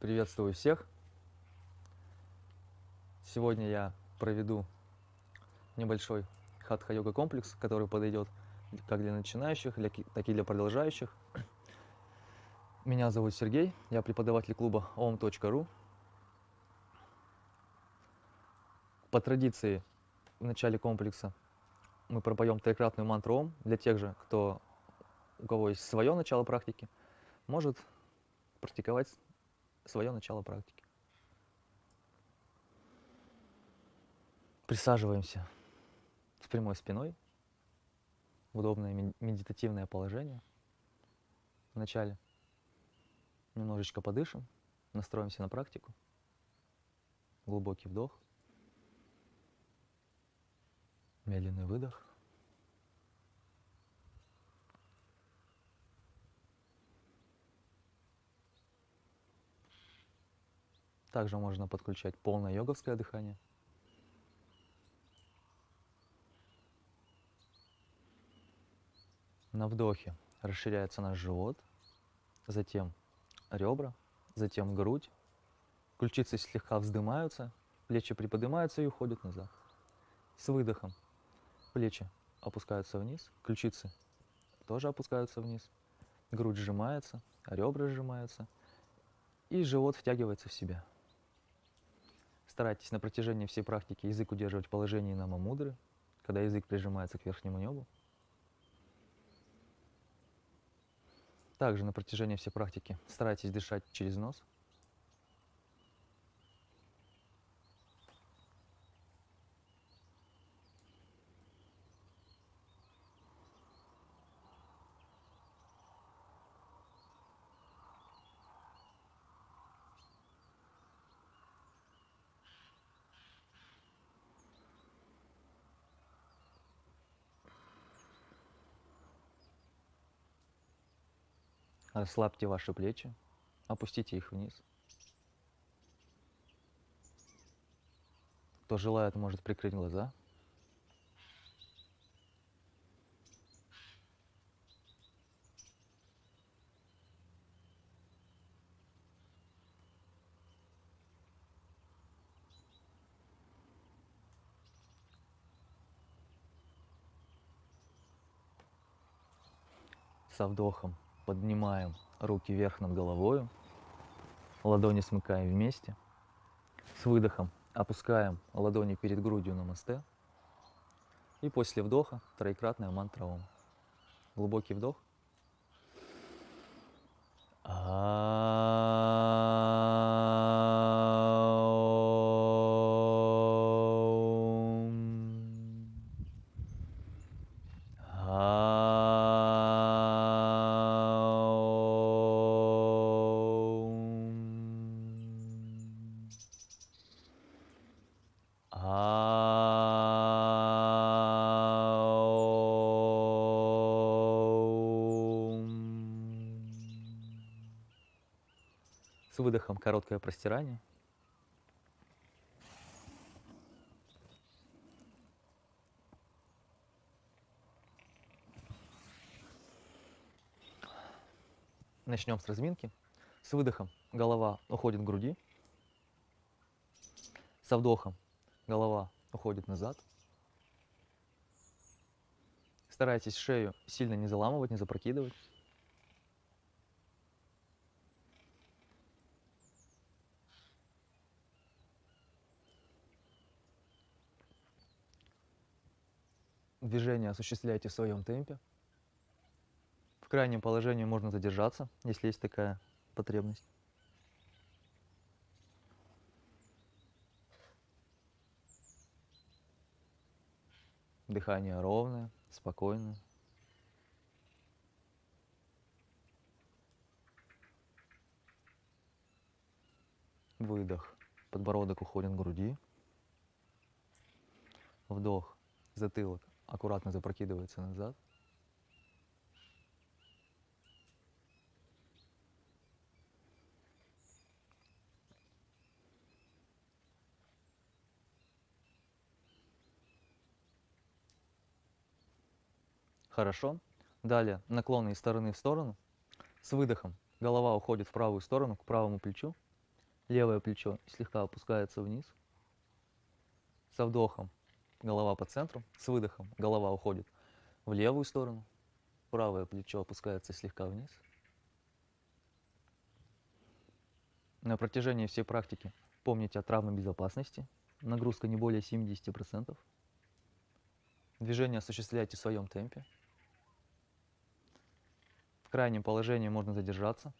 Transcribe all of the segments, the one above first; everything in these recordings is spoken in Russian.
Приветствую всех! Сегодня я проведу небольшой хатха-йога комплекс, который подойдет как для начинающих, так и для продолжающих. Меня зовут Сергей, я преподаватель клуба om.ru. По традиции в начале комплекса мы пропоем трикратную мантру Ом для тех же, кто, у кого есть свое начало практики, может практиковать свое начало практики. Присаживаемся с прямой спиной в удобное медитативное положение. Вначале немножечко подышим, настроимся на практику. Глубокий вдох. Медленный выдох. Также можно подключать полное йоговское дыхание. На вдохе расширяется наш живот, затем ребра, затем грудь. Ключицы слегка вздымаются, плечи приподнимаются и уходят назад. С выдохом плечи опускаются вниз, ключицы тоже опускаются вниз, грудь сжимается, ребра сжимаются, и живот втягивается в себя. Старайтесь на протяжении всей практики язык удерживать в положении намамудры, когда язык прижимается к верхнему небу. Также на протяжении всей практики старайтесь дышать через нос. Расслабьте ваши плечи, опустите их вниз. Кто желает, может прикрыть глаза. Со вдохом Поднимаем руки вверх над головой. Ладони смыкаем вместе. С выдохом опускаем ладони перед грудью на мосте. И после вдоха троекратная мантра Ом. Глубокий вдох. Короткое простирание. Начнем с разминки. С выдохом голова уходит к груди. Со вдохом голова уходит назад. Старайтесь шею сильно не заламывать, не запрокидывать. Движение осуществляйте в своем темпе. В крайнем положении можно задержаться, если есть такая потребность. Дыхание ровное, спокойное. Выдох. Подбородок уходит к груди. Вдох. Затылок аккуратно запрокидывается назад. Хорошо. Далее наклоны из стороны в сторону. С выдохом голова уходит в правую сторону, к правому плечу. Левое плечо слегка опускается вниз. Со вдохом голова по центру. С выдохом голова уходит в левую сторону. Правое плечо опускается слегка вниз. На протяжении всей практики помните о травме безопасности. Нагрузка не более 70%. Движение осуществляйте в своем темпе. В крайнем положении можно задержаться.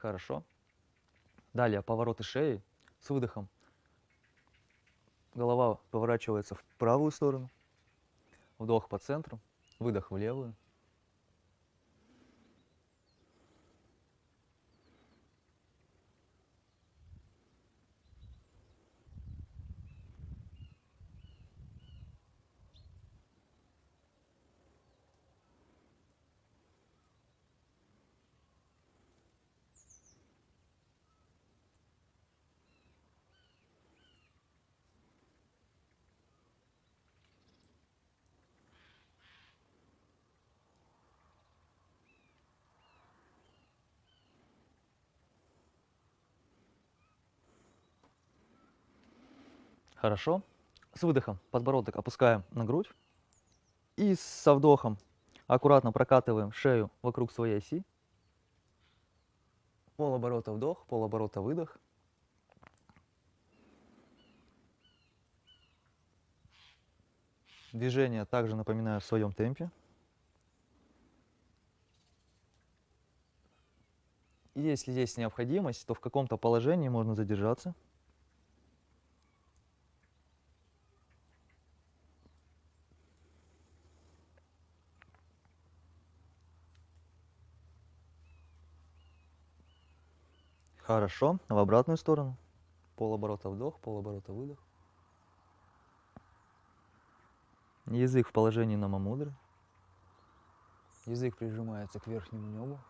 Хорошо. Далее повороты шеи с выдохом. Голова поворачивается в правую сторону. Вдох по центру, выдох в левую. Хорошо. С выдохом подбородок опускаем на грудь. И со вдохом аккуратно прокатываем шею вокруг своей оси. Полоборота вдох, полоборота выдох. Движение также напоминаю в своем темпе. Если есть необходимость, то в каком-то положении можно задержаться. Хорошо. В обратную сторону. Полоборота вдох, полоборота выдох. Язык в положении намамудры. Язык прижимается к верхнему небу.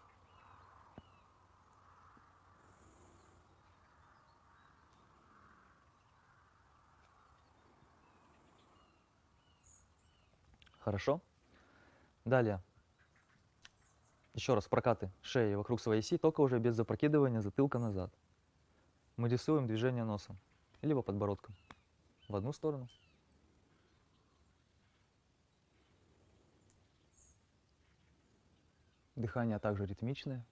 Хорошо. Далее еще раз прокаты шеи вокруг своей оси, только уже без запрокидывания затылка назад. Мы рисуем движение носом, либо подбородком в одну сторону. Дыхание также ритмичное.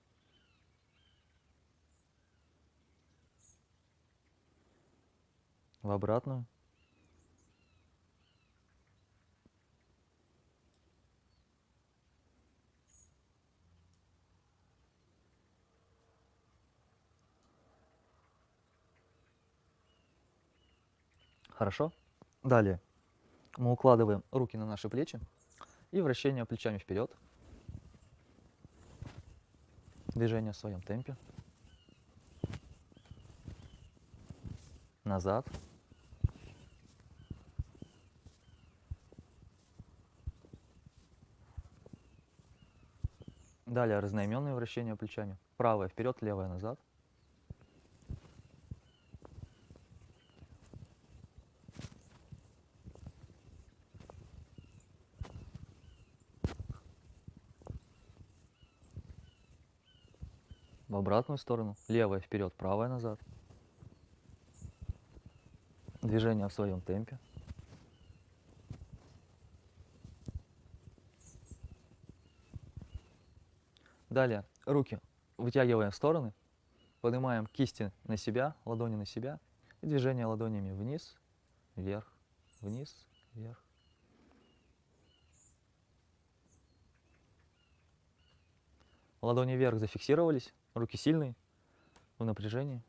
В обратную. Хорошо? Далее мы укладываем руки на наши плечи и вращение плечами вперед. Движение в своем темпе. Назад. Далее разноименные вращения плечами. Правое вперед, левое назад. Обратную сторону, левая вперед, правая назад. Движение в своем темпе. Далее руки вытягиваем в стороны, поднимаем кисти на себя, ладони на себя, и движение ладонями вниз, вверх, вниз, вверх. Ладони вверх зафиксировались, Руки сильные, в напряжении.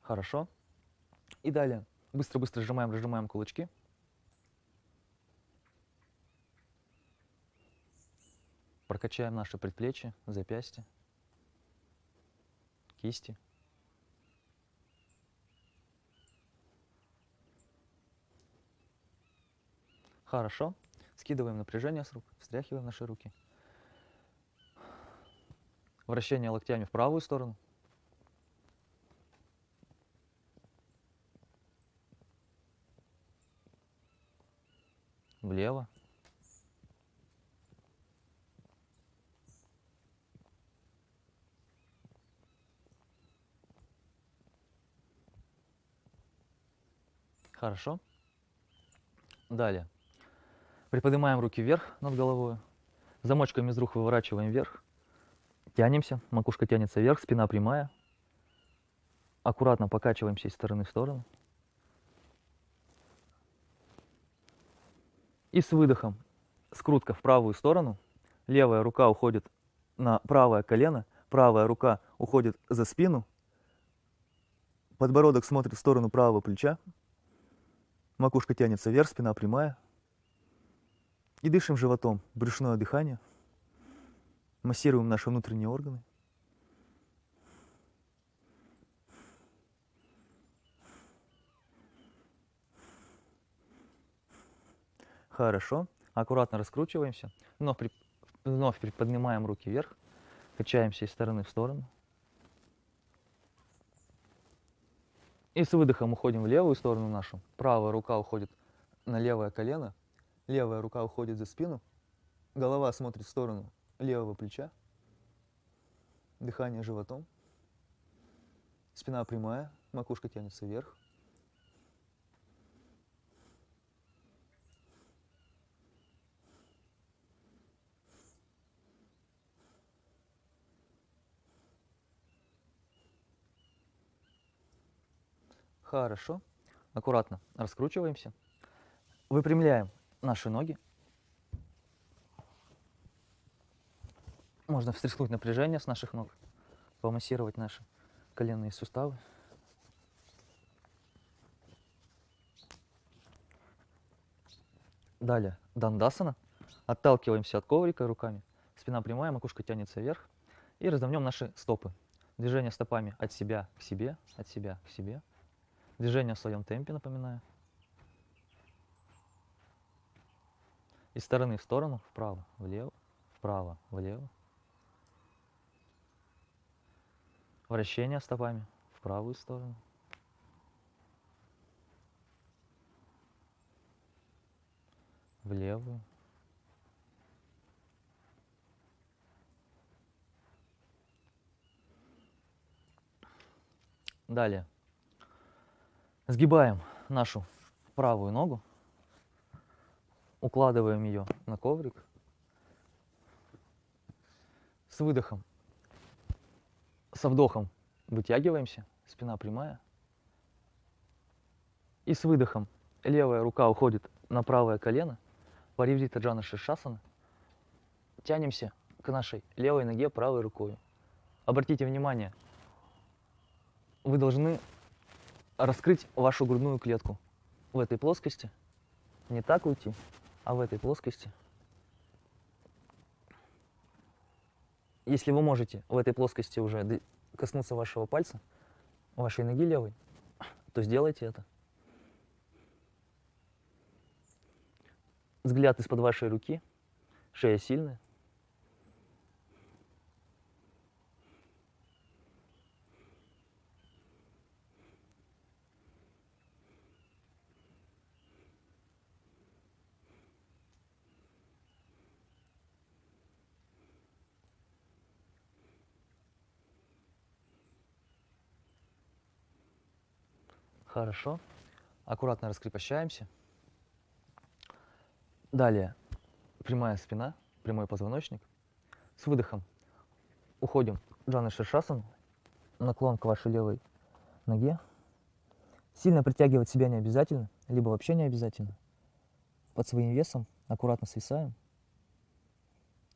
Хорошо. И далее. Быстро-быстро сжимаем, разжимаем кулачки. Прокачаем наши предплечья, запястья, кисти. Хорошо. Скидываем напряжение с рук, встряхиваем наши руки. Вращение локтями в правую сторону. Влево. Хорошо. Далее. Приподнимаем руки вверх над головой. Замочками из рук выворачиваем вверх. Тянемся, макушка тянется вверх, спина прямая. Аккуратно покачиваемся из стороны в сторону. И с выдохом скрутка в правую сторону. Левая рука уходит на правое колено, правая рука уходит за спину. Подбородок смотрит в сторону правого плеча. Макушка тянется вверх, спина прямая. И дышим животом, брюшное дыхание. Массируем наши внутренние органы. Хорошо. Аккуратно раскручиваемся. Вновь, при... Вновь приподнимаем руки вверх. Качаемся из стороны в сторону. И с выдохом уходим в левую сторону нашу. Правая рука уходит на левое колено. Левая рука уходит за спину. Голова смотрит в сторону левого плеча. Дыхание животом. Спина прямая, макушка тянется вверх. Хорошо. Аккуратно раскручиваемся. Выпрямляем наши ноги. Можно встряхнуть напряжение с наших ног, помассировать наши коленные суставы. Далее дандасана. Отталкиваемся от коврика руками. Спина прямая, макушка тянется вверх. И разомнем наши стопы. Движение стопами от себя к себе, от себя к себе. Движение в своем темпе, напоминаю. Из стороны в сторону, вправо, влево, вправо, влево. Вращение стопами в правую сторону. В левую. Далее. Сгибаем нашу правую ногу, укладываем ее на коврик. С выдохом, со вдохом вытягиваемся, спина прямая. И с выдохом левая рука уходит на правое колено, Париврита Джана Шишасана. Тянемся к нашей левой ноге правой рукой. Обратите внимание, вы должны раскрыть вашу грудную клетку в этой плоскости. Не так уйти, а в этой плоскости. Если вы можете в этой плоскости уже коснуться вашего пальца, вашей ноги левой, то сделайте это. Взгляд из-под вашей руки, шея сильная. Хорошо. Аккуратно раскрепощаемся. Далее прямая спина, прямой позвоночник. С выдохом уходим в Джана Шишасан, наклон к вашей левой ноге. Сильно притягивать себя не обязательно, либо вообще не обязательно. Под своим весом аккуратно свисаем,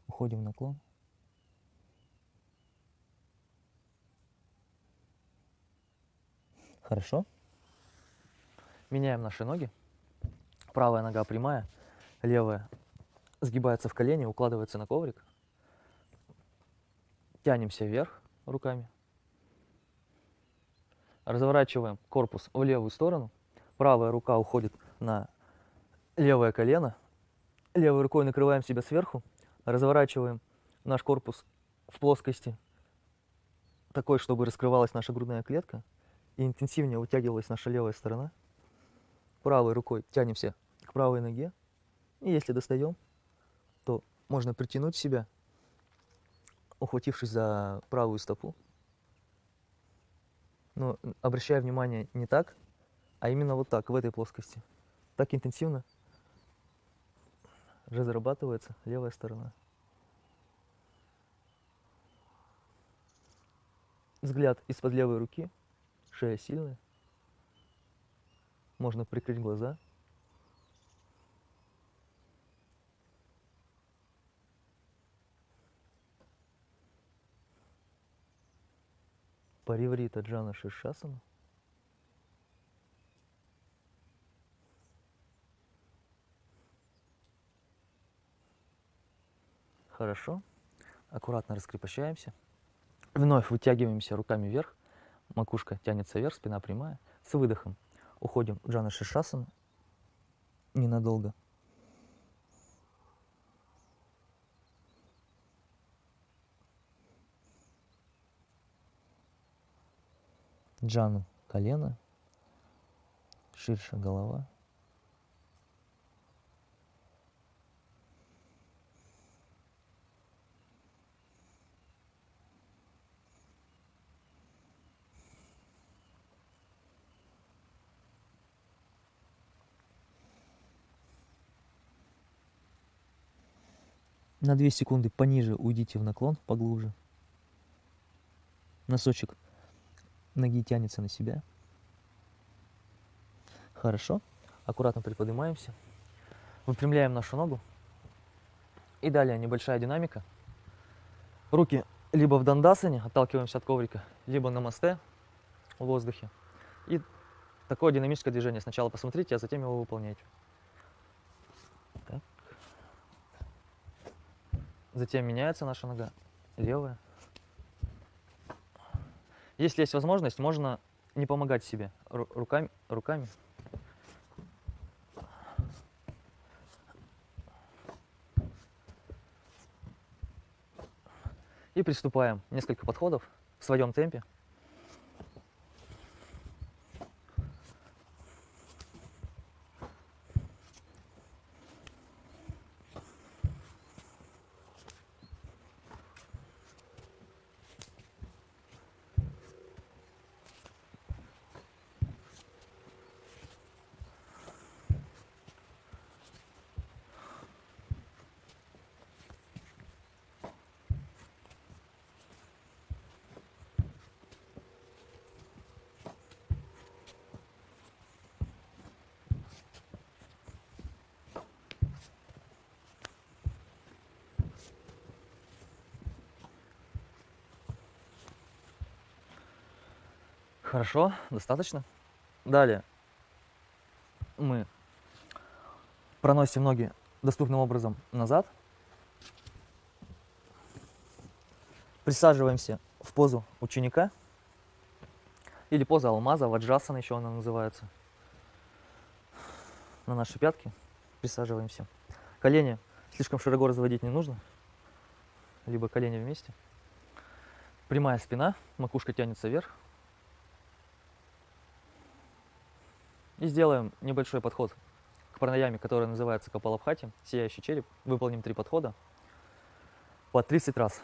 уходим в наклон. Хорошо. Меняем наши ноги. Правая нога прямая, левая сгибается в колени, укладывается на коврик. Тянемся вверх руками. Разворачиваем корпус в левую сторону. Правая рука уходит на левое колено, Левой рукой накрываем себя сверху, разворачиваем наш корпус в плоскости такой, чтобы раскрывалась наша грудная клетка и интенсивнее вытягивалась наша левая сторона. Правой рукой тянемся к правой ноге. И если достаем, то можно притянуть себя, ухватившись за правую стопу. Но обращая внимание не так, а именно вот так, в этой плоскости. Так интенсивно разрабатывается левая сторона. Взгляд из-под левой руки, шея сильная. Можно прикрыть глаза. Париврита Джана Шишасана. Хорошо. Аккуратно раскрепощаемся. Вновь вытягиваемся руками вверх. Макушка тянется вверх, спина прямая. С выдохом уходим в Джана Шишасана ненадолго. Джану колено, ширше голова. На 2 секунды пониже уйдите в наклон, поглубже. Носочек ноги тянется на себя. Хорошо. Аккуратно приподнимаемся. Выпрямляем нашу ногу. И далее небольшая динамика. Руки либо в дандасане, отталкиваемся от коврика, либо на мосте в воздухе. И такое динамическое движение. Сначала посмотрите, а затем его выполняйте. Затем меняется наша нога, левая. Если есть возможность, можно не помогать себе руками. руками. И приступаем. Несколько подходов в своем темпе. Хорошо, достаточно. Далее мы проносим ноги доступным образом назад. Присаживаемся в позу ученика. Или поза алмаза, ваджасана еще она называется. На наши пятки присаживаемся. Колени слишком широко разводить не нужно. Либо колени вместе. Прямая спина, макушка тянется вверх. И сделаем небольшой подход к пранаяме, который называется Капалабхати, сияющий череп. Выполним три подхода по 30 раз.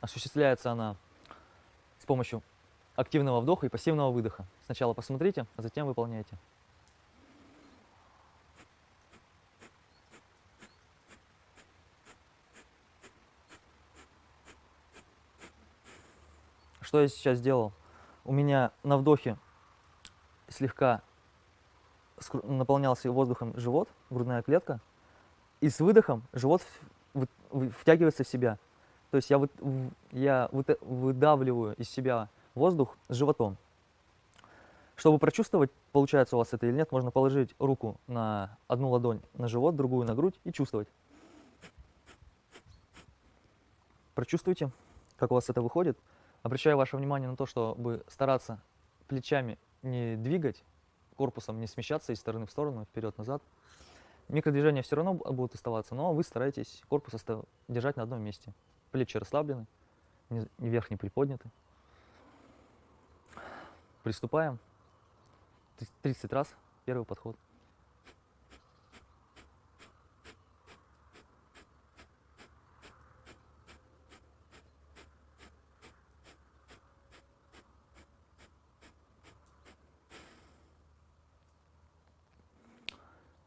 Осуществляется она с помощью активного вдоха и пассивного выдоха. Сначала посмотрите, а затем выполняйте. Что я сейчас сделал? У меня на вдохе слегка наполнялся воздухом живот, грудная клетка, и с выдохом живот втягивается в себя. То есть я, вы, я выдавливаю из себя воздух с животом. Чтобы прочувствовать, получается у вас это или нет, можно положить руку на одну ладонь на живот, другую на грудь и чувствовать. Прочувствуйте, как у вас это выходит. Обращаю ваше внимание на то, чтобы стараться плечами не двигать, корпусом не смещаться из стороны в сторону, вперед-назад. Микродвижения все равно будут оставаться, но вы стараетесь корпус держать на одном месте. Плечи расслаблены, вверх не приподняты. Приступаем. Трис- 30 раз первый подход.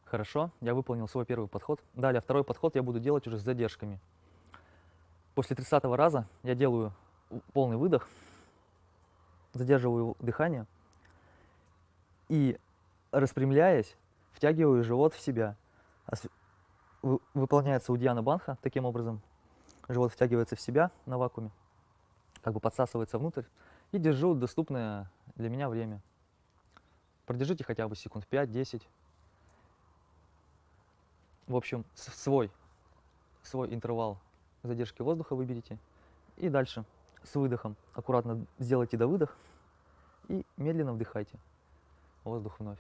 Хорошо, я выполнил свой первый подход. Далее, второй подход я буду делать уже с задержками. После 30 раза я делаю у- полный выдох, задерживаю дыхание и, распрямляясь, втягиваю живот в себя. Выполняется удьяна банха таким образом. Живот втягивается в себя на вакууме, как бы подсасывается внутрь. И держу доступное для меня время. Продержите хотя бы секунд 5-10. В общем, свой, свой интервал задержки воздуха выберите. И дальше с выдохом аккуратно сделайте до выдох и медленно вдыхайте воздух вновь.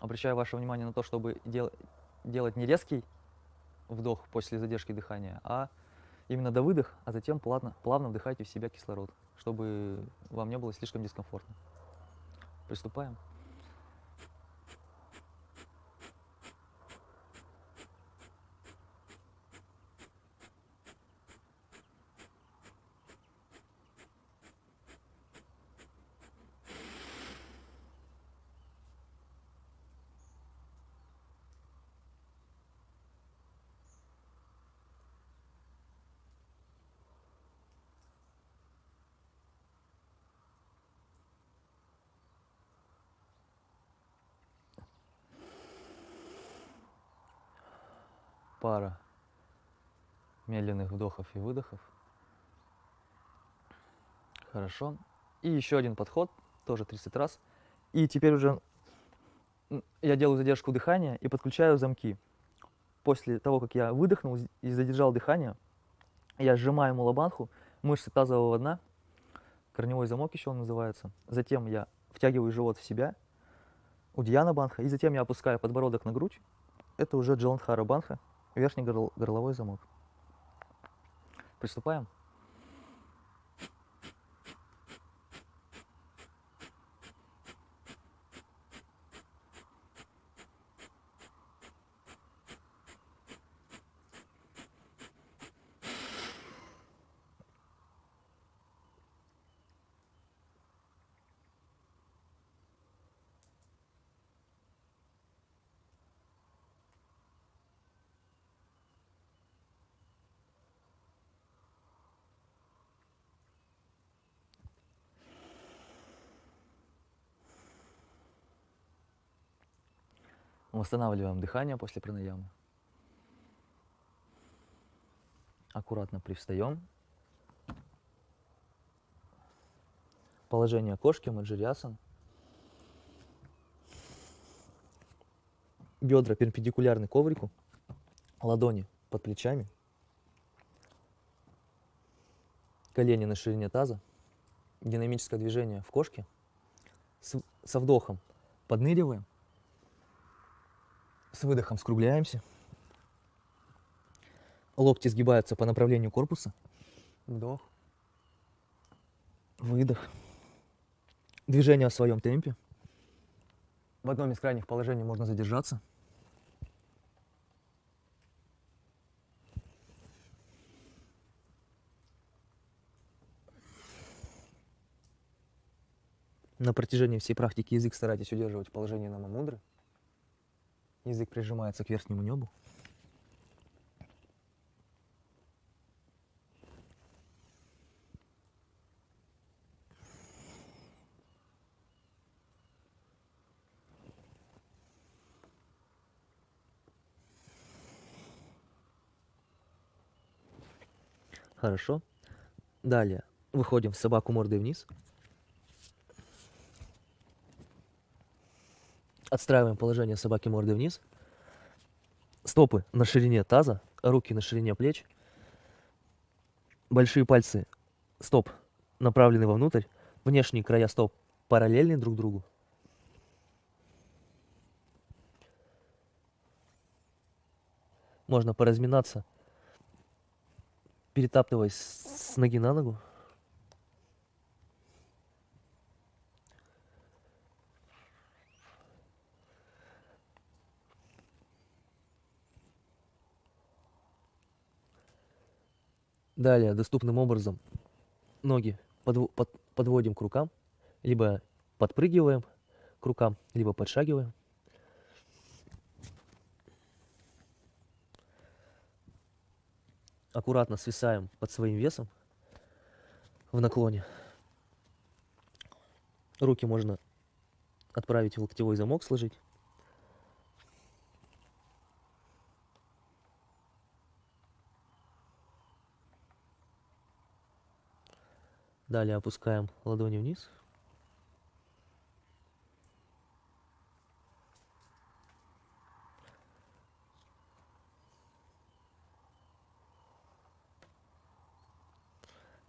Обращаю ваше внимание на то, чтобы дел- делать не резкий вдох после задержки дыхания, а именно до выдох, а затем плавно, плавно вдыхайте в себя кислород, чтобы вам не было слишком дискомфортно. Приступаем. Пара медленных вдохов и выдохов. Хорошо. И еще один подход, тоже 30 раз. И теперь уже я делаю задержку дыхания и подключаю замки. После того, как я выдохнул и задержал дыхание, я сжимаю мулабанху, мышцы тазового дна, корневой замок еще он называется. Затем я втягиваю живот в себя, удьяна банха, и затем я опускаю подбородок на грудь. Это уже джаландхара банха, верхний горл- горловой замок. Приступаем. Восстанавливаем дыхание после пранаямы. Аккуратно привстаем. Положение кошки, маджириасан. Бедра перпендикулярны коврику. Ладони под плечами. Колени на ширине таза. Динамическое движение в кошке. С- со вдохом подныриваем. С выдохом скругляемся. Локти сгибаются по направлению корпуса. Вдох. Выдох. Движение в своем темпе. В одном из крайних положений можно задержаться. На протяжении всей практики язык старайтесь удерживать в положении намамудры. Язык прижимается к верхнему небу. Хорошо. Далее выходим в собаку мордой вниз. Отстраиваем положение собаки мордой вниз. Стопы на ширине таза, руки на ширине плеч. Большие пальцы стоп направлены вовнутрь. Внешние края стоп параллельны друг другу. можно поразминаться, перетаптываясь с ноги на ногу. Далее доступным образом ноги подв- под- подводим к рукам, либо подпрыгиваем к рукам, либо подшагиваем. Аккуратно свисаем под своим весом в наклоне. Руки можно отправить в локтевой замок, сложить. Далее опускаем ладони вниз.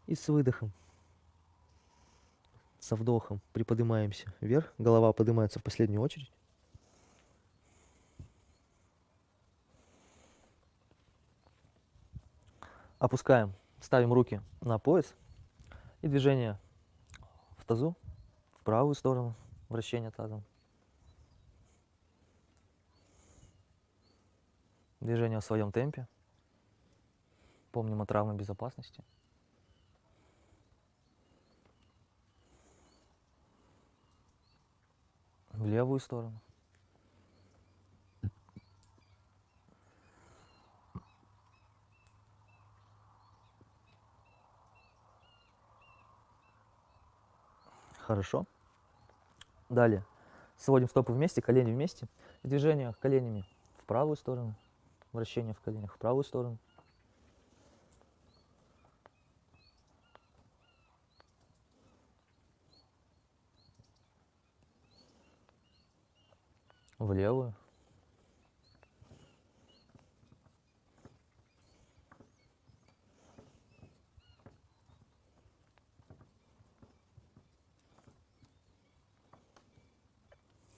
И с выдохом, со вдохом приподнимаемся вверх. Голова поднимается в последнюю очередь. Опускаем, ставим руки на пояс. И движение в тазу, в правую сторону, вращение тазом. Движение в своем темпе. Помним о травме безопасности. В левую сторону. Хорошо. Далее. Сводим стопы вместе, колени вместе. Движение коленями в правую сторону. Вращение в коленях в правую сторону. В левую.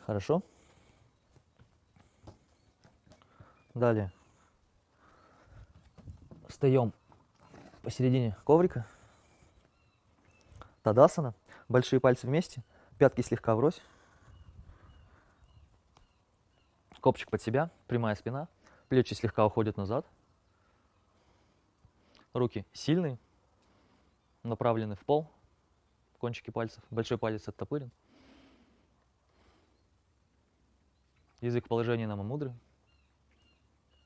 Хорошо. Далее. Встаем посередине коврика. Тадасана. Большие пальцы вместе. Пятки слегка врозь. Копчик под себя. Прямая спина. Плечи слегка уходят назад. Руки сильные. Направлены в пол. Кончики пальцев. Большой палец оттопырен. Язык в положении намамудры.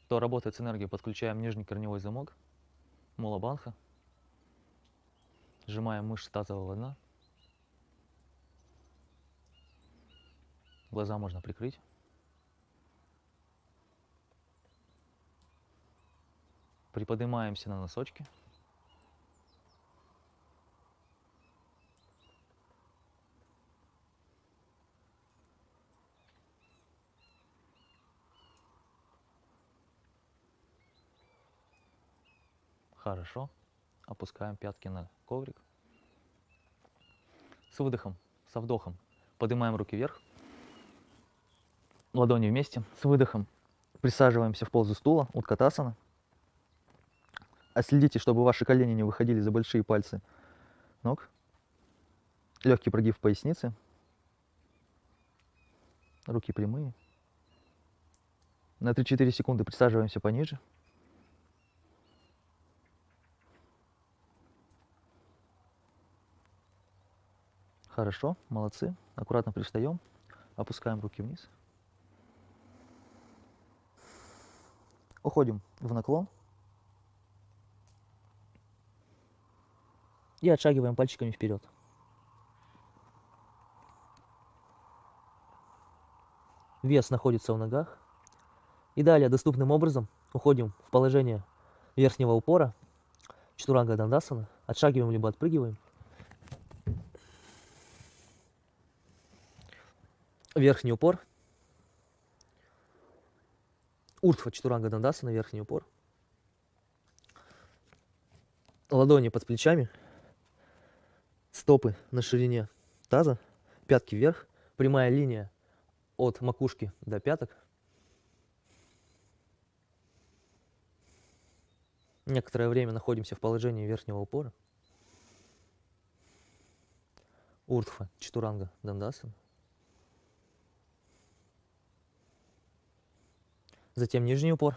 Кто работает с энергией, подключаем нижний корневой замок, мулабанха. Сжимаем мышцы тазового дна. Глаза можно прикрыть. Приподнимаемся на носочки. Хорошо. Опускаем пятки на коврик. С выдохом, со вдохом поднимаем руки вверх. Ладони вместе. С выдохом присаживаемся в позу стула, уткатасана. А следите, чтобы ваши колени не выходили за большие пальцы ног. Легкий прогиб в пояснице. Руки прямые. На 3-4 секунды присаживаемся пониже. Хорошо, молодцы. Аккуратно пристаем, опускаем руки вниз. Уходим в наклон. И отшагиваем пальчиками вперед. Вес находится в ногах. И далее доступным образом уходим в положение верхнего упора. Чатуранга Дандасана. Отшагиваем либо отпрыгиваем. Верхний упор. Уртха Чатуранга Дандасана, верхний упор. Ладони под плечами. Стопы на ширине таза. Пятки вверх. Прямая линия от макушки до пяток. Некоторое время находимся в положении верхнего упора. Уртха, Чатуранга, Дандасан. Затем нижний упор.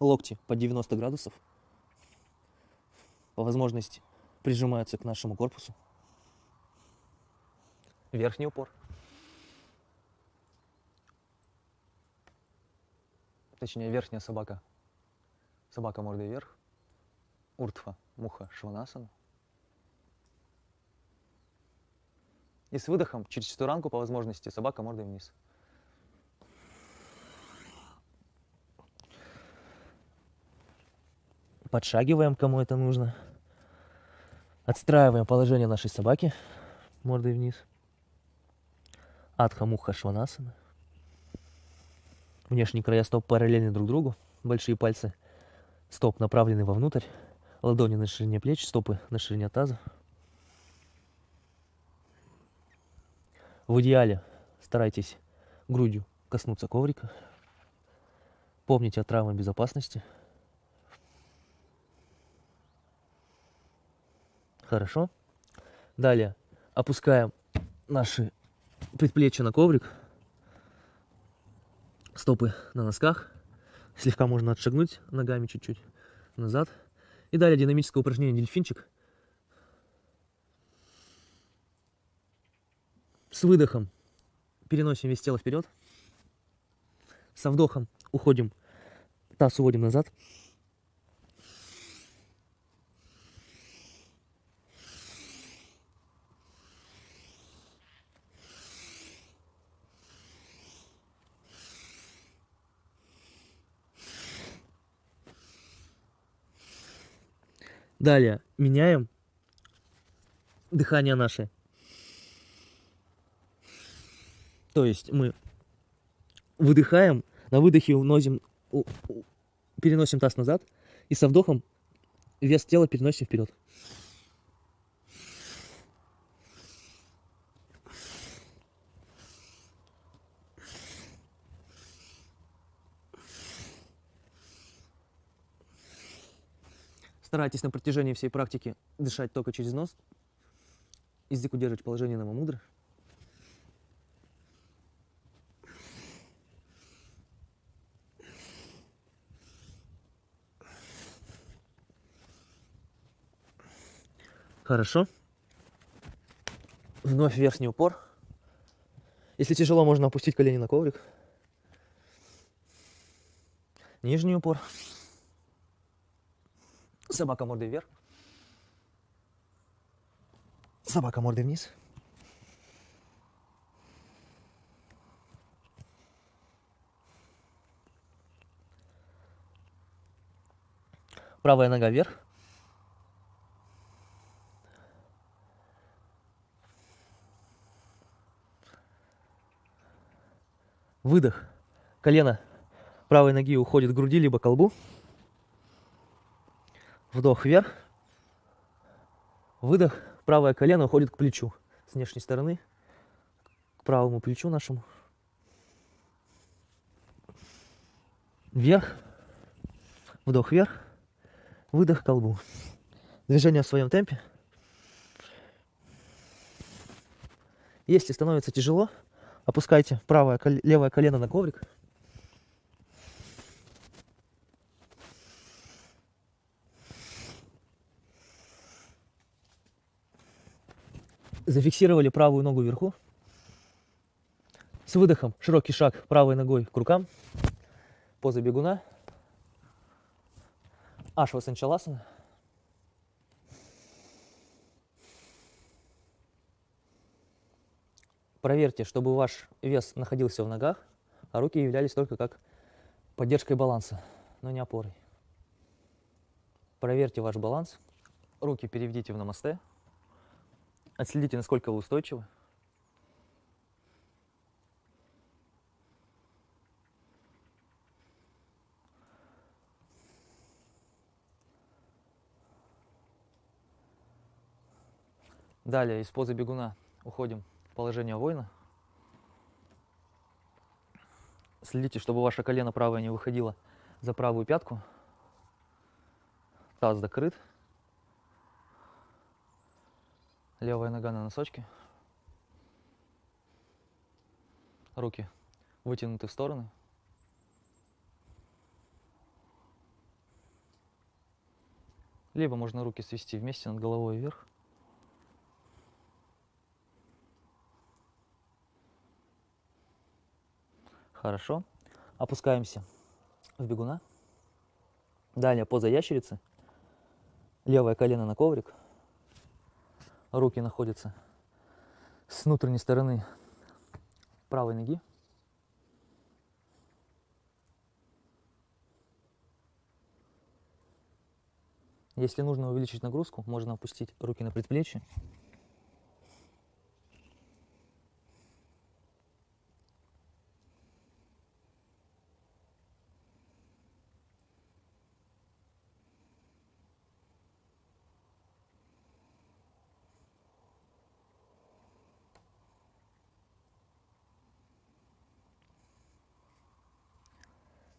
Локти по 90 градусов. По возможности прижимаются к нашему корпусу. Верхний упор. Точнее, верхняя собака. Собака мордой вверх. Уртфа, муха, шванасана. И с выдохом через четуранку по возможности собака мордой вниз. Подшагиваем, кому это нужно. Отстраиваем положение нашей собаки мордой вниз. Адха муха шванасана. Внешние края стоп параллельны друг другу. Большие пальцы стоп направлены вовнутрь. Ладони на ширине плеч, стопы на ширине таза. В идеале старайтесь грудью коснуться коврика. Помните о травмах безопасности. Хорошо. Далее опускаем наши предплечья на коврик. Стопы на носках. Слегка можно отшагнуть ногами чуть-чуть назад. И далее динамическое упражнение дельфинчик. С выдохом переносим весь тело вперед. Со вдохом уходим, таз уводим назад. Далее меняем дыхание наше. То есть мы выдыхаем, на выдохе уносим, переносим таз назад и со вдохом вес тела переносим вперед. Старайтесь на протяжении всей практики дышать только через нос. Язык удерживать в положении намамудры. Хорошо. Вновь верхний упор. Если тяжело, можно опустить колени на коврик. Нижний упор. Собака мордой вверх. Собака мордой вниз. Правая нога вверх. Выдох. Колено правой ноги уходит к груди, либо к колбу. Вдох вверх. Выдох. Правое колено уходит к плечу. С внешней стороны. К правому плечу нашему. Вверх. Вдох вверх. Выдох к колбу. Движение в своем темпе. Если становится тяжело, опускайте правое, левое колено на коврик. Зафиксировали правую ногу вверху. С выдохом широкий шаг правой ногой к рукам. Поза бегуна. Ашва Санчаласана. Проверьте, чтобы ваш вес находился в ногах, а руки являлись только как поддержкой баланса, но не опорой. Проверьте ваш баланс. Руки переведите в намасте. Отследите, насколько вы устойчивы. Далее из позы бегуна уходим положение воина. Следите, чтобы ваше колено правое не выходило за правую пятку. Таз закрыт. Левая нога на носочке. Руки вытянуты в стороны. Либо можно руки свести вместе над головой вверх. Хорошо. Опускаемся в бегуна. Далее поза ящерицы. Левое колено на коврик. Руки находятся с внутренней стороны правой ноги. Если нужно увеличить нагрузку, можно опустить руки на предплечье.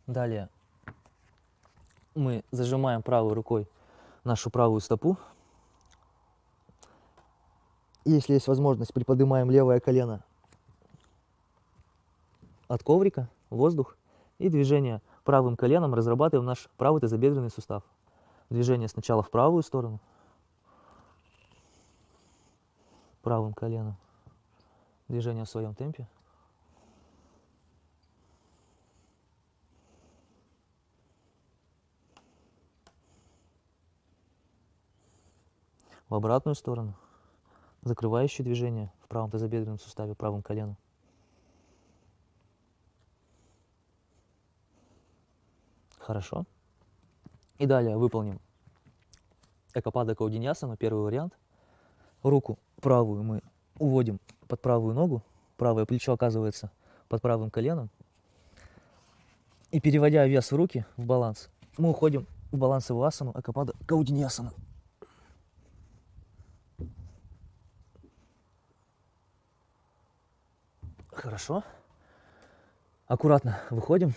Далее мы зажимаем правой рукой нашу правую стопу. Если есть возможность, приподнимаем левое колено от коврика, воздух. И движение правым коленом разрабатываем наш правый тазобедренный сустав. Движение сначала в правую сторону, правым коленом. Движение в своем темпе. В обратную сторону. Закрывающее движение в правом тазобедренном суставе, правым коленом. Хорошо. И далее выполним экопада каудиньясана, первый вариант. Руку правую мы уводим под правую ногу, правое плечо оказывается под правым коленом. И переводя вес в руки, в баланс, мы уходим в балансовую асану, акапада каудиньясана. Хорошо. Аккуратно выходим.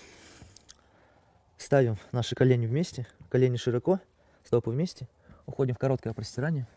Ставим наши колени вместе. Колени широко, стопы вместе. Уходим в короткое простирание.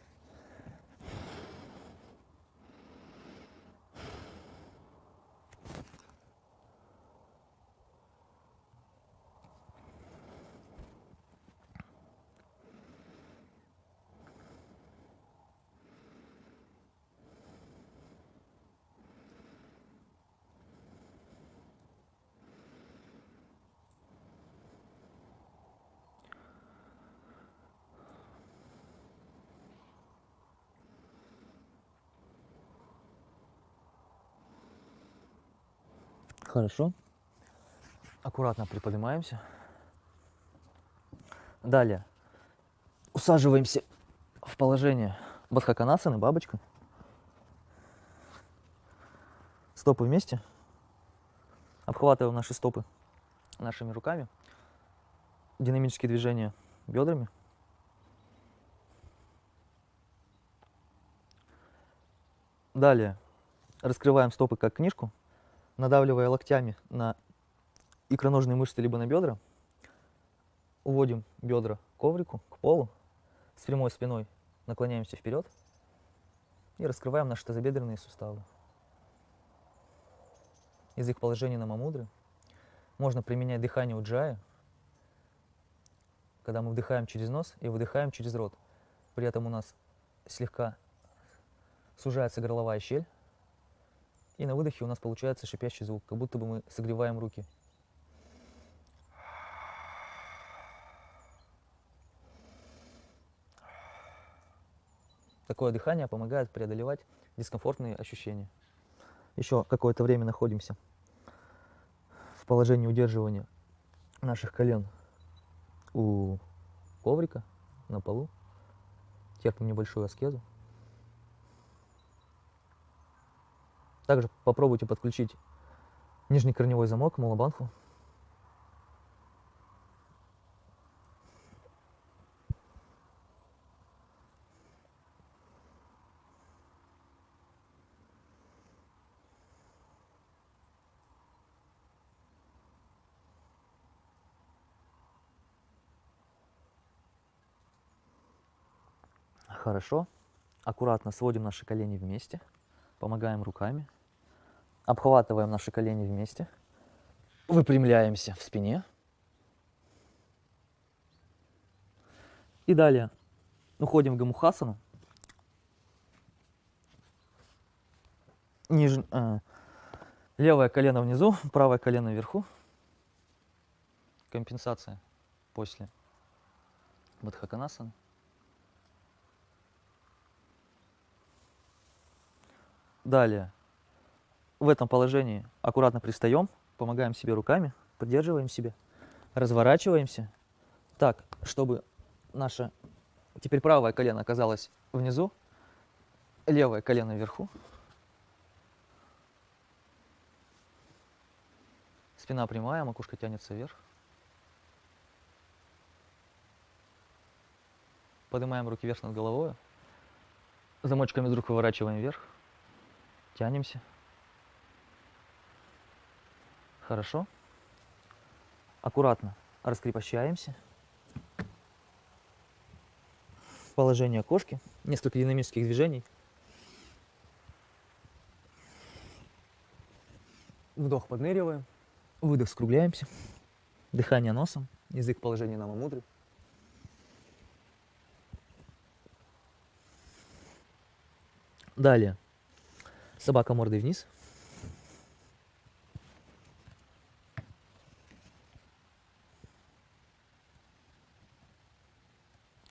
Хорошо. Аккуратно приподнимаемся. Далее усаживаемся в положение бадхаканасаны, бабочка. Стопы вместе. Обхватываем наши стопы нашими руками. Динамические движения бедрами. Далее раскрываем стопы как книжку надавливая локтями на икроножные мышцы либо на бедра, уводим бедра к коврику, к полу, с прямой спиной наклоняемся вперед и раскрываем наши тазобедренные суставы. Язык положения на мамудры. Можно применять дыхание уджая, когда мы вдыхаем через нос и выдыхаем через рот. При этом у нас слегка сужается горловая щель, и на выдохе у нас получается шипящий звук, как будто бы мы согреваем руки. Такое дыхание помогает преодолевать дискомфортные ощущения. Еще какое-то время находимся в положении удерживания наших колен у коврика на полу. Терпим небольшую аскезу. Также попробуйте подключить нижний корневой замок к молобанку. Хорошо. Аккуратно сводим наши колени вместе, помогаем руками. Обхватываем наши колени вместе. Выпрямляемся в спине. И далее уходим в гамухасану. Ниж... э, левое колено внизу, правое колено вверху. Компенсация после Бадхаканасаны. Далее. В этом положении аккуратно пристаем, помогаем себе руками, поддерживаем себя, разворачиваемся так, чтобы наше теперь правое колено оказалось внизу, левое колено вверху. Спина прямая, макушка тянется вверх. Поднимаем руки вверх над головой. Замочками рук выворачиваем вверх. Тянемся. Хорошо. Аккуратно раскрепощаемся. Положение кошки. Несколько динамических движений. Вдох подныриваем. Выдох скругляемся. Дыхание носом. Язык в положении намамудры. Далее. Собака мордой вниз.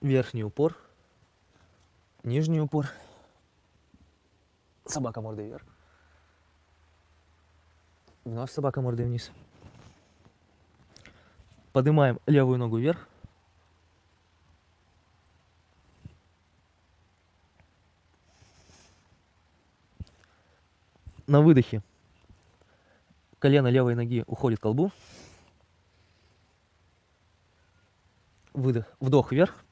Верхний упор. Нижний упор. Собака мордой вверх. Вновь собака мордой вниз. Поднимаем левую ногу вверх. На выдохе колено левой ноги уходит к колбу. Выдох, вдох вверх.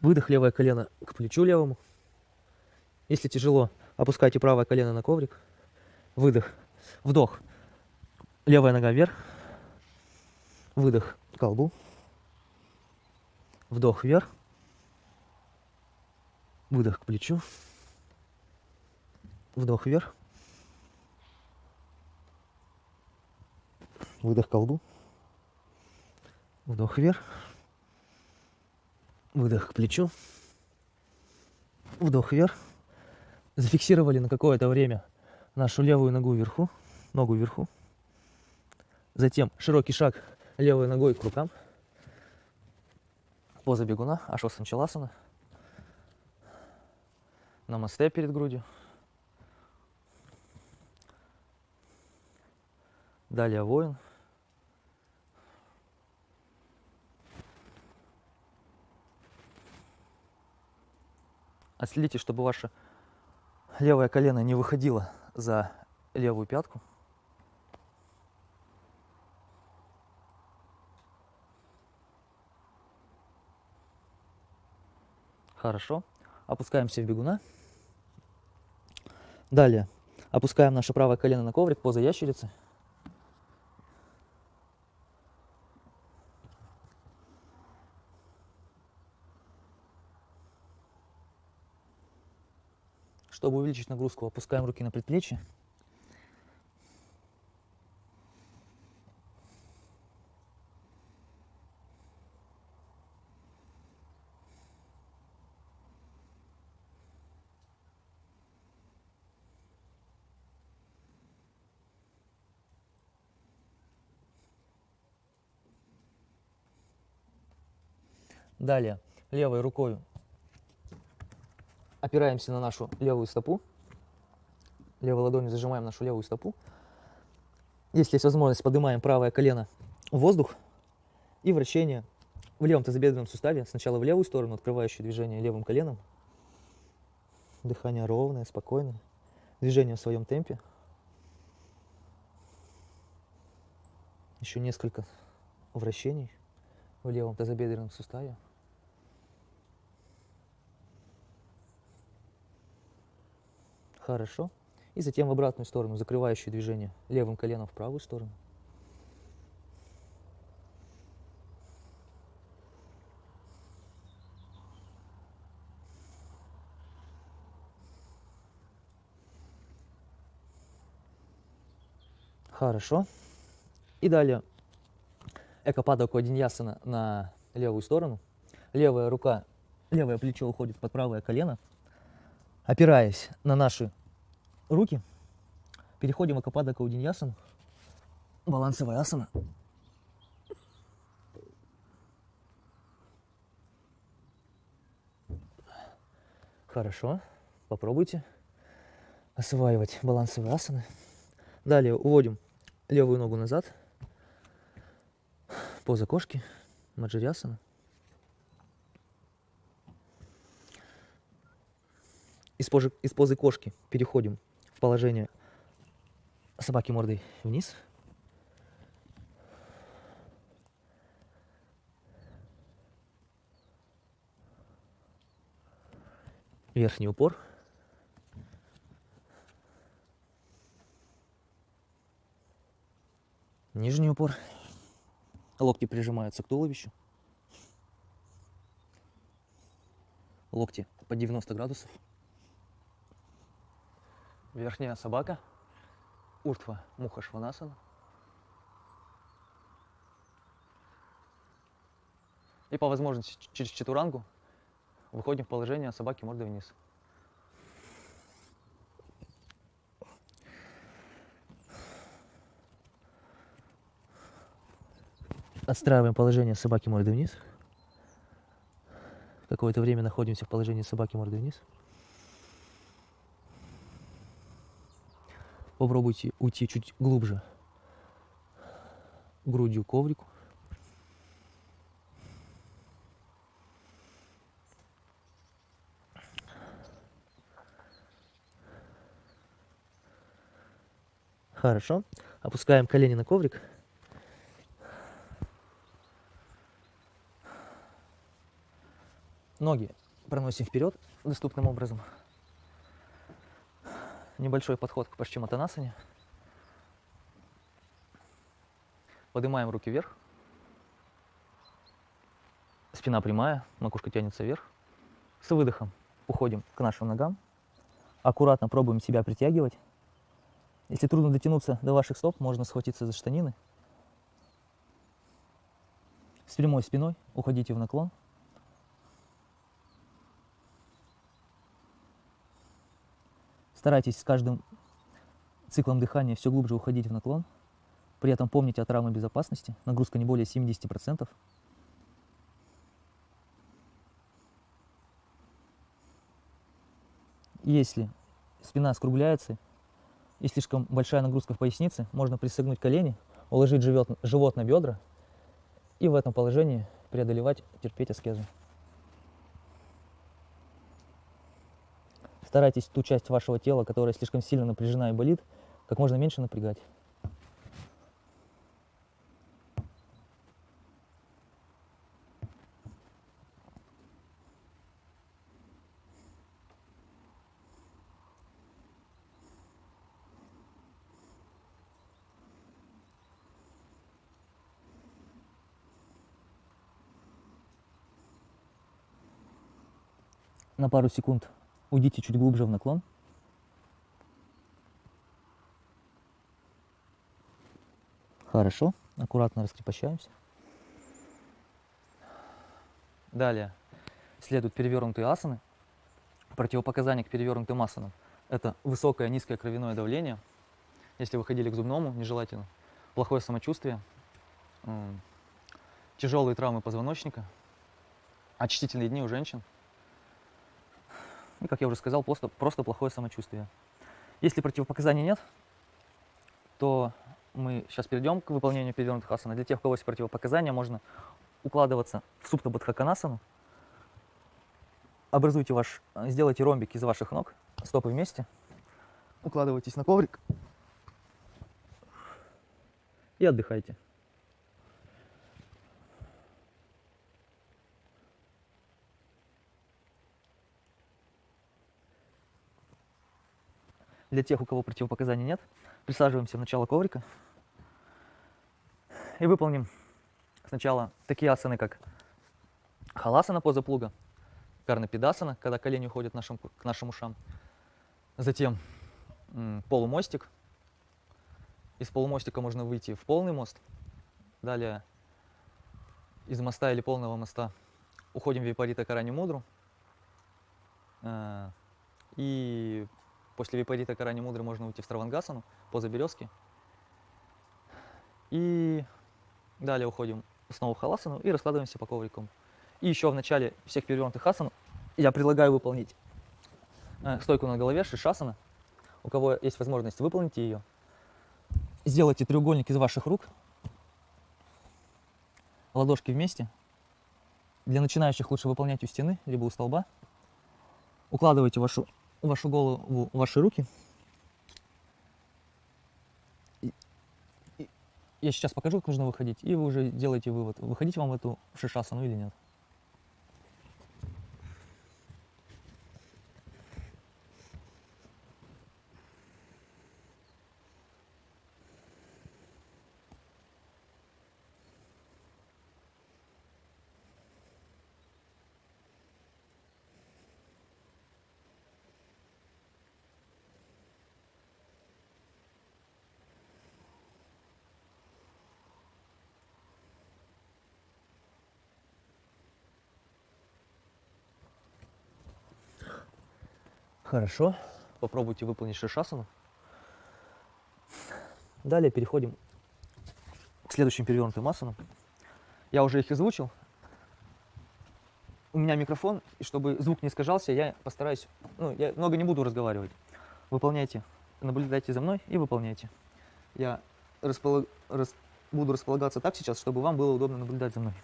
Выдох, левое колено к плечу левому. Если тяжело, опускайте правое колено на коврик. Выдох, вдох, левая нога вверх. Выдох к колбу. Вдох вверх. Выдох к плечу. Вдох вверх. Выдох к колбу. Вдох вверх. Выдох к плечу. Вдох вверх. Зафиксировали на какое-то время нашу левую ногу вверху, ногу вверху. Затем широкий шаг левой ногой к рукам. Поза бегуна, ашвасанчаласана. Намасте перед грудью. Далее воин. Отследите, чтобы ваше левое колено не выходило за левую пятку. Хорошо. Опускаемся в бегуна. Далее опускаем наше правое колено на коврик, поза ящерицы. Чтобы увеличить нагрузку, опускаем руки на предплечье. Далее левой рукой опираемся на нашу левую стопу. Левой ладонью зажимаем нашу левую стопу. Если есть возможность, поднимаем правое колено в воздух и вращение в левом тазобедренном суставе. Сначала в левую сторону, открывающее движение левым коленом. Дыхание ровное, спокойное. Движение в своем темпе. Еще несколько вращений в левом тазобедренном суставе. Хорошо. И затем в обратную сторону, закрывающее движение левым коленом в правую сторону. Хорошо. И далее экопада кодиньясана на левую сторону. Левая рука, левое плечо уходит под правое колено. Опираясь на наши руки, переходим в Экопада Каудиньясану. Балансовая асана. Хорошо, попробуйте осваивать балансовые асаны. Далее уводим левую ногу назад. Поза кошки, маджирясана. Из позы, из позы кошки переходим в положение собаки мордой вниз. Верхний упор. Нижний упор. Локти прижимаются к туловищу. Локти по 90 градусов. Верхняя собака. Уртва Муха Шванасана. И по возможности через четурангу выходим в положение собаки мордой вниз. Отстраиваем положение собаки мордой вниз. Какое-то время находимся в положении собаки мордой вниз. Попробуйте уйти чуть глубже грудью коврику. Хорошо. Опускаем колени на коврик. Ноги проносим вперед доступным образом. Небольшой подход к Пашчиматанасане. Поднимаем руки вверх. Спина прямая, макушка тянется вверх. С выдохом уходим к нашим ногам. Аккуратно пробуем себя притягивать. Если трудно дотянуться до ваших стоп, можно схватиться за штанины. С прямой спиной уходите в наклон. Старайтесь с каждым циклом дыхания все глубже уходить в наклон. При этом помните о травме безопасности. Нагрузка не более 70%. Если спина скругляется и слишком большая нагрузка в пояснице, можно присогнуть колени, уложить живот, живот на бедра и в этом положении преодолевать, терпеть аскезу. Старайтесь ту часть вашего тела, которая слишком сильно напряжена и болит, как можно меньше напрягать. На пару секунд уйдите чуть глубже в наклон. Хорошо, аккуратно раскрепощаемся. Далее следуют перевернутые асаны. Противопоказания к перевернутым асанам – это высокое низкое кровяное давление. Если вы ходили к зубному, нежелательно. Плохое самочувствие, тяжелые травмы позвоночника, очистительные дни у женщин. И, как я уже сказал, просто, просто плохое самочувствие. Если противопоказаний нет, то мы сейчас перейдем к выполнению перевернутых асан. Для тех, у кого есть противопоказания, можно укладываться в супта бадхаканасану. Образуйте ваш, сделайте ромбик из ваших ног, стопы вместе. Укладывайтесь на коврик и отдыхайте. Для тех, у кого противопоказаний нет, присаживаемся в начало коврика и выполним сначала такие асаны, как халасана поза плуга, карнапидасана, когда колени уходят нашим, к нашим ушам, затем полумостик Из полумостика можно выйти в полный мост. Далее из моста или полного моста уходим в Випарита Карани Мудру. Э, И после Випарита Карани Мудры можно уйти в Стравангасану, поза березки. И далее уходим снова в Халасану и раскладываемся по коврикам. И еще в начале всех перевернутых асан я предлагаю выполнить э, стойку на голове, шишасана. У кого есть возможность, выполните ее. Сделайте треугольник из ваших рук. Ладошки вместе. Для начинающих лучше выполнять у стены, либо у столба. Укладывайте вашу, вашу голову ваши руки. Я сейчас покажу, как нужно выходить, и вы уже делаете вывод, выходить вам в эту шишасану или нет. Хорошо. Попробуйте выполнить шишасану. Далее переходим к следующим перевернутым асанам. Я уже их озвучил. У меня микрофон, и чтобы звук не искажался, я постараюсь, ну, я много не буду разговаривать. Выполняйте, наблюдайте за мной и выполняйте. Я располаг- рас- буду располагаться так сейчас, чтобы вам было удобно наблюдать за мной.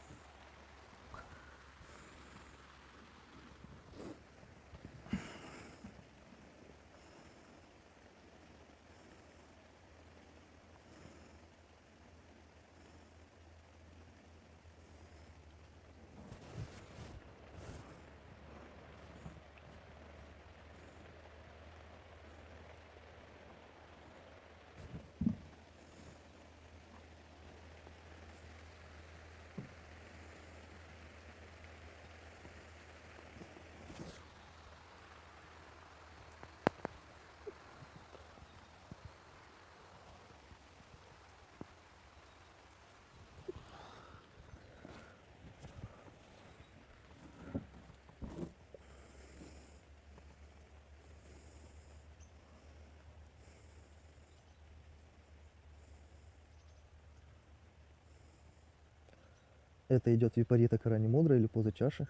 Это идет випарита карани мудра или поза чаши.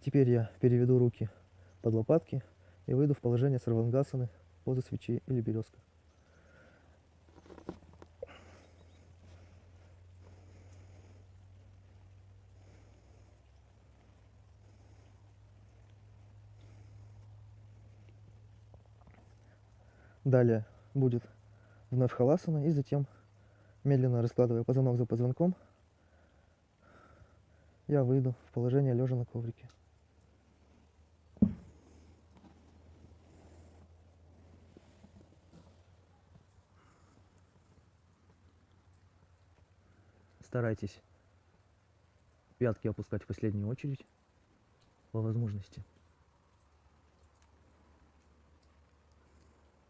Теперь я переведу руки под лопатки и выйду в положение сарвангасаны, поза свечи или березка. Далее будет вновь халасана и затем, медленно раскладывая позвонок за позвонком, я выйду в положение лежа на коврике. Старайтесь пятки опускать в последнюю очередь по возможности.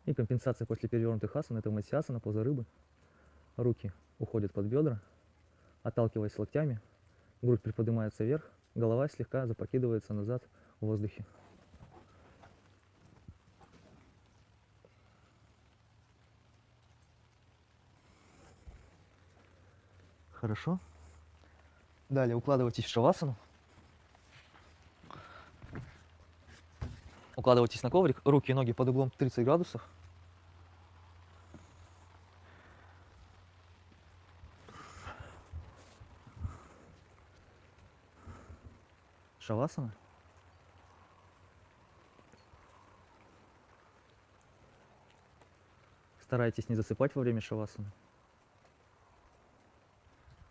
И компенсация после перевернутых асан это масиасана, поза рыбы. Руки уходят под бедра, отталкиваясь локтями, грудь приподнимается вверх, голова слегка запрокидывается назад в воздухе. Хорошо. Далее укладывайтесь в шавасану. Укладывайтесь на коврик, руки и ноги под углом 30 градусов. Шавасана. Старайтесь не засыпать во время шавасаны.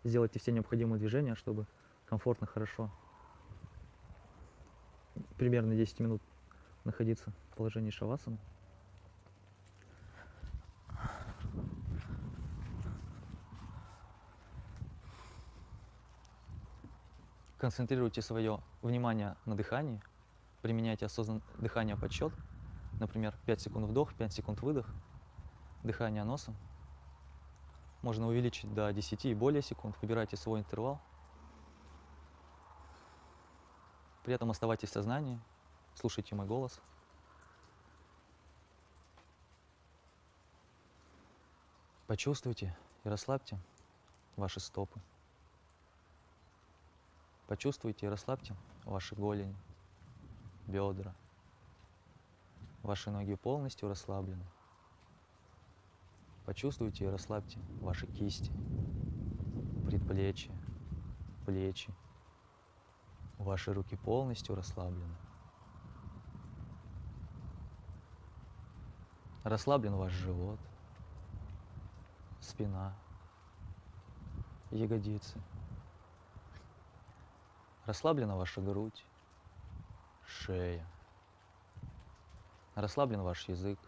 Сделайте все необходимые движения, чтобы комфортно, хорошо, примерно 10 минут находиться в положении шавасаны. Концентрируйте свое внимание на дыхании, применяйте осознанное дыхание подсчет, например, 5 секунд вдох, 5 секунд выдох, Дыхание носом. Можно увеличить до 10 и более секунд. Выбирайте свой интервал. При этом оставайтесь в сознании. Слушайте мой голос. Почувствуйте и расслабьте ваши стопы. Почувствуйте и расслабьте ваши голени, бедра. Ваши ноги полностью расслаблены. Почувствуйте и расслабьте ваши кисти, предплечья, плечи. Ваши руки полностью расслаблены. Расслаблен ваш живот, спина, ягодицы. Расслаблена ваша грудь, шея. Расслаблен ваш язык,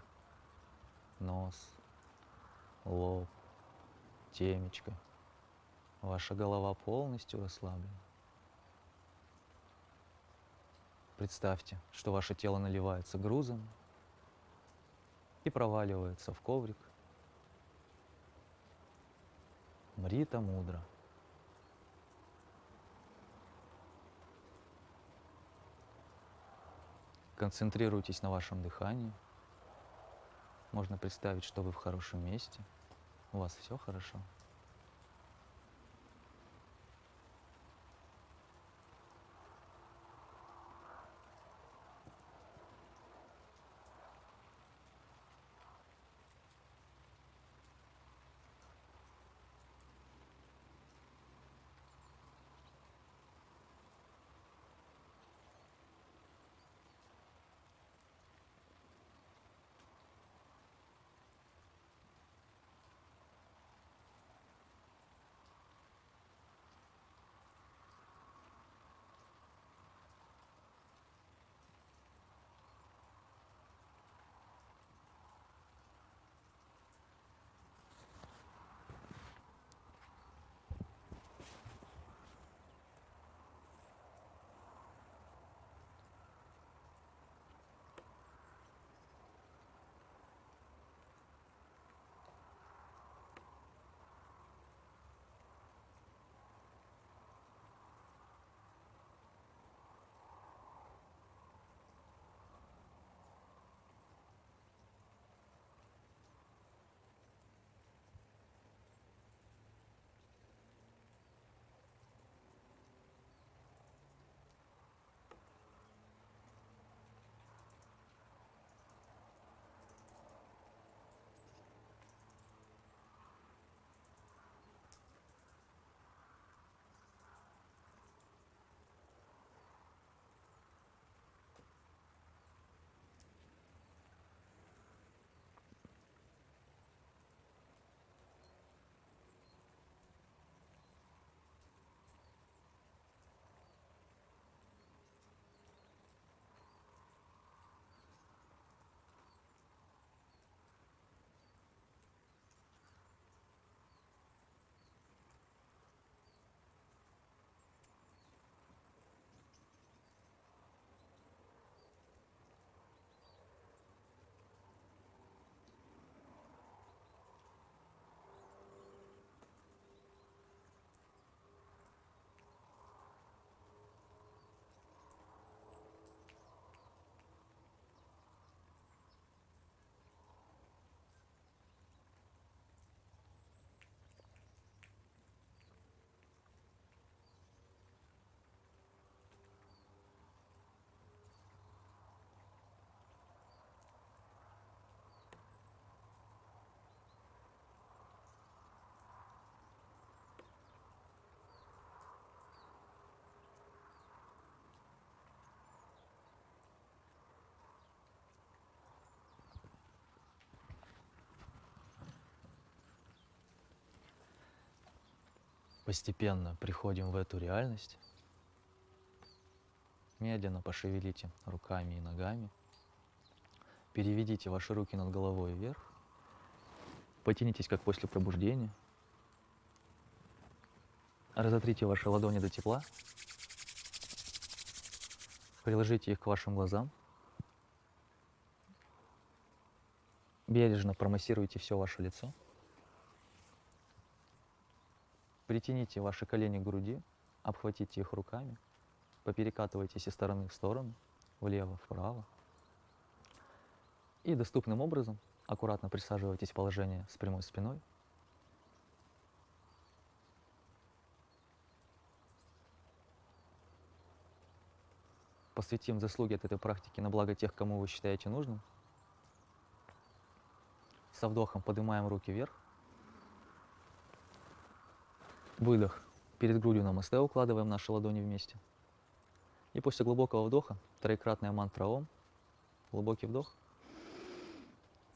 нос, лоб, темечко. Ваша голова полностью расслаблена. Представьте, что ваше тело наливается грузом и проваливается в коврик. Мрита мудро. Концентрируйтесь на вашем дыхании. Можно представить, что вы в хорошем месте. У вас все хорошо. Постепенно приходим в эту реальность. Медленно пошевелите руками и ногами. Переведите ваши руки над головой вверх. Потянитесь, как после пробуждения. Разотрите ваши ладони до тепла. Приложите их к вашим глазам. Бережно промассируйте все ваше лицо. Притяните ваши колени к груди, обхватите их руками, поперекатывайтесь из стороны в сторону, влево, вправо. И доступным образом аккуратно присаживайтесь в положение с прямой спиной. Посвятим заслуги от этой практики на благо тех, кому вы считаете нужным. Со вдохом поднимаем руки вверх. Выдох. Перед грудью на масте укладываем наши ладони вместе. И после глубокого вдоха троекратная мантра Ом. Глубокий вдох.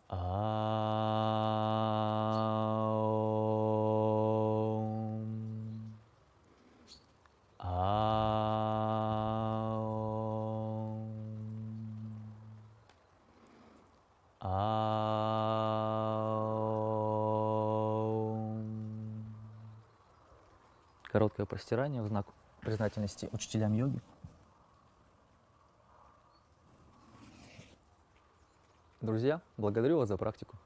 Аум. Короткое простирание в знак признательности учителям йоги. Друзья, благодарю вас за практику.